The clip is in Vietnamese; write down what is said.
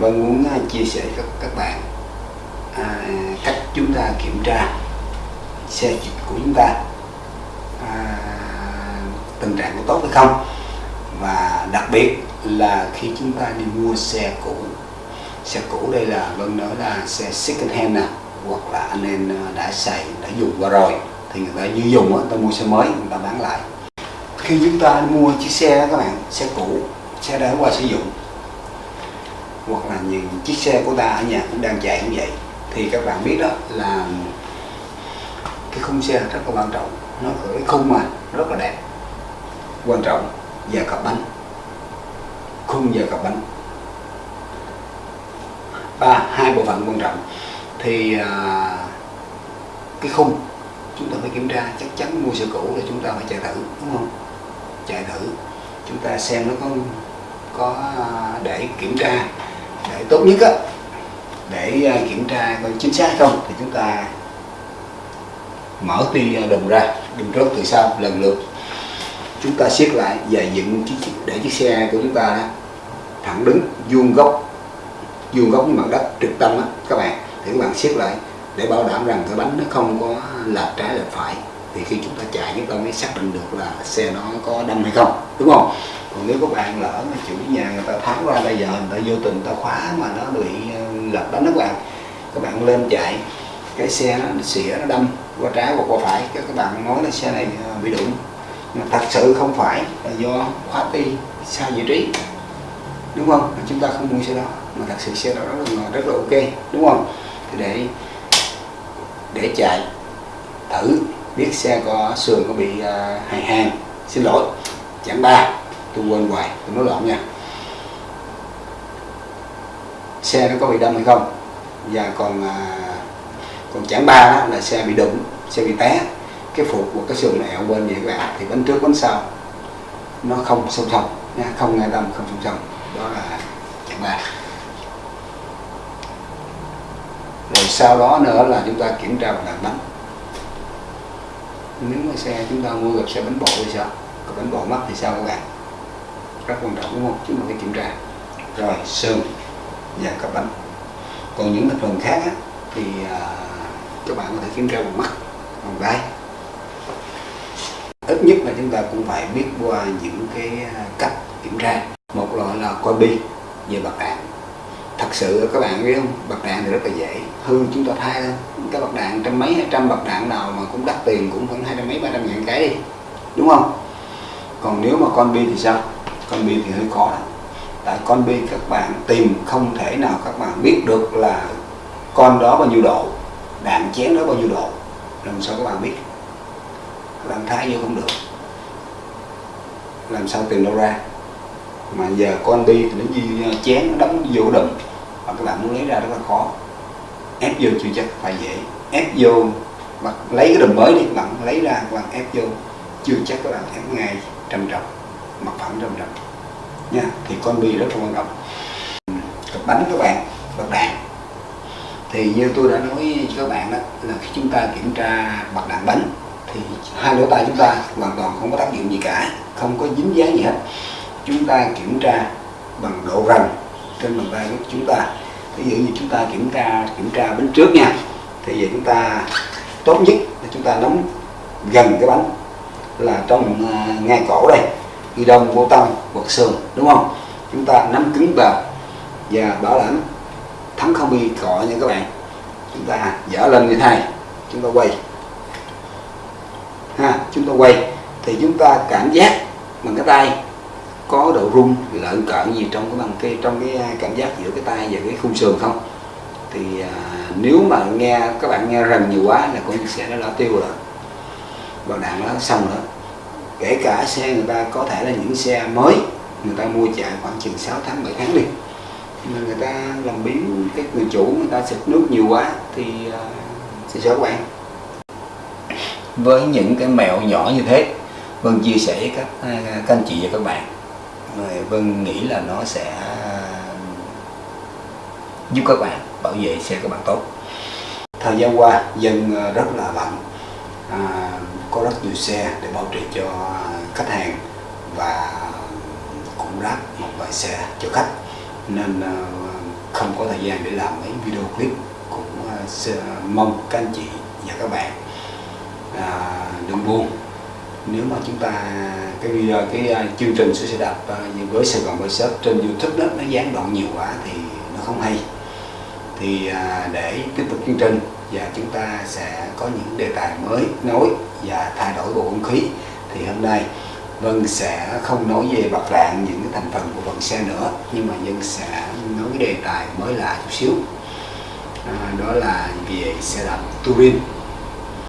Vâng muốn à, chia sẻ với các, các bạn à, cách chúng ta kiểm tra xe dịch của chúng ta à, tình trạng có tốt hay không. Và đặc biệt là khi chúng ta đi mua xe cũ xe cũ đây là vâng nói là xe second hand nè hoặc là anh em à, đã xài đã dùng qua rồi thì người ta như dùng á, ta mua xe mới người ta bán lại. Khi chúng ta mua chiếc xe đó các bạn xe cũ xe đã qua sử dụng hoặc là những chiếc xe của ta ở nhà cũng đang chạy như vậy. Thì các bạn biết đó là cái khung xe rất là quan trọng. Nó ở cái khung mà rất là đẹp quan trọng và cặp bánh khung và cặp bánh. Ba hai bộ phận quan trọng. Thì à, cái khung chúng ta phải kiểm tra chắc chắn mua xe cũ là chúng ta phải chạy thử đúng không? Chạy thử. Chúng ta xem nó có có à, để kiểm tra tốt nhất á để à, kiểm tra coi chính xác không thì chúng ta mở ti à, đồng ra đừng trước từ sau lần lượt. Chúng ta siết lại và dựng chiếc để chiếc xe của chúng ta đó, thẳng đứng vuông góc vuông góc với mặt đất trực tâm á các bạn. Thì các bạn siết lại để bảo đảm rằng cái bánh nó không có lệch trái lệch phải. Thì khi chúng ta chạy chúng ta mới xác định được là xe nó có đâm hay không đúng không? Còn nếu các bạn lỡ mà chủ nhà người ta tháo ra bây giờ người ta vô tình người ta khóa mà nó bị ờ, lật đánh bánh đó các bạn các bạn lên chạy cái xe nó xỉa nó đâm qua trái hoặc qua phải các các bạn nói là xe này ờ, bị đụng. Mà thật sự không phải là do khóa ti sai vị trí đúng không? Chúng ta không mua xe đó mà thật sự xe đó rất là rất là ok đúng không? Thì để để chạy thử biết xe có sườn có bị uh, hài hàng xin lỗi chặng ba tôi quên hoài tôi nói lộn nha. Xe nó có bị đâm hay không? Và còn à, còn chẳng ba đó là xe bị đụng xe bị té. Cái phục của cái sườn nó ẹo bên vậy các bạn thì bánh trước bánh sau nó không song song nha không nghe đâm không song song. Đó là chẳng ba. Rồi sau đó nữa là chúng ta kiểm tra bằng bánh nếu mà xe chúng ta mua gặp xe bánh bộ thì sao? Còn bánh bộ mất thì sao các bạn? Rất quan trọng đúng không? Chúng mình phải kiểm tra. Rồi sườn và cấp bánh. Còn những thành phần khác á, thì à, các bạn có thể kiểm tra bằng mắt bằng tay ít nhất là chúng ta cũng phải biết qua những cái à, cách kiểm tra. Một loại là coi bi về bạc đạn. Thật sự các bạn biết không? Bạc đạn thì rất là dễ. Hư chúng ta thay thôi cái bạc đạn trăm mấy hai trăm bạc đạn nào mà cũng đắt tiền cũng khoảng hai trăm mấy ba trăm ngàn cái đi. Đúng không? Còn nếu mà con bi thì sao? Con bi thì hơi khó. Đó. tại con bi các bạn tìm không thể nào các bạn biết được là con đó bao nhiêu độ đạn chén đó bao nhiêu độ. Làm sao các bạn biết? Làm thái vô không được. Làm sao tìm đâu ra? Mà giờ con bi thì nó như chén nó đóng vô đùm. Và các bạn muốn lấy ra rất là khó. Ép vô chưa chắc phải dễ. Ép vô mà lấy cái đùm mới đi. Các bạn lấy ra các bạn ép vô. Chưa chắc các bạn ép ngay trầm trọng mặt phẳng trong trọng nha thì con bi rất là quan trọng. Cặp bánh các bạn bật đạn. Thì như tôi đã nói với các bạn đó là khi chúng ta kiểm tra bật đạn bánh thì hai lỗ tai chúng ta hoàn toàn không có tác dụng gì cả không có dính dáng gì hết. Chúng ta kiểm tra bằng độ rành trên bàn tay của chúng ta. Ví dụ như chúng ta kiểm tra kiểm tra bánh trước nha thì vậy chúng ta tốt nhất là chúng ta nắm gần cái bánh là trong uh, ngay cổ đây y đông vô tâm hoặc sườn đúng không? Chúng ta nắm cứng vào và bảo đảm thắng không bị cọ nha các bạn. Chúng ta dở lên như thế này chúng ta quay. Ha chúng ta quay. Thì chúng ta cảm giác bằng cái tay có độ rung lợn cợn gì trong cái bằng cái trong cái à, cảm giác giữa cái tay và cái khung sườn không? Thì à, nếu mà nghe các bạn nghe rần nhiều quá là con sẽ nó đã tiêu rồi. Bảo đạn nó xong nữa kể cả xe người ta có thể là những xe mới người ta mua chạy khoảng chừng 6 tháng 7 tháng đi. Mà người ta làm biến cái người chủ người ta xịt nước nhiều quá thì uh, sao các bạn với những cái mẹo nhỏ như thế Vân chia sẻ với các các anh chị và các bạn. Vân nghĩ là nó sẽ giúp các bạn bảo vệ xe các bạn tốt. Thời gian qua dân rất là bận à, có rất nhiều xe để bảo trì cho khách hàng và cũng ráp một vài xe cho khách. Nên à, không có thời gian để làm mấy video clip cũng uh, mong các anh chị và các bạn à, đừng buồn. Nếu mà chúng ta cái video cái uh, chương trình sửa xe đạp uh, với Sài Gòn Workshop trên YouTube đó nó gián đoạn nhiều quá thì nó không hay. Thì uh, để tiếp tục chương trình và chúng ta sẽ có những đề tài mới nối và thay đổi bầu không khí. Thì hôm nay Vân sẽ không nói về bạc rạng những cái thành phần của phần xe nữa nhưng mà Vân sẽ nói cái đề tài mới lạ chút xíu. À, đó là về xe đạp touring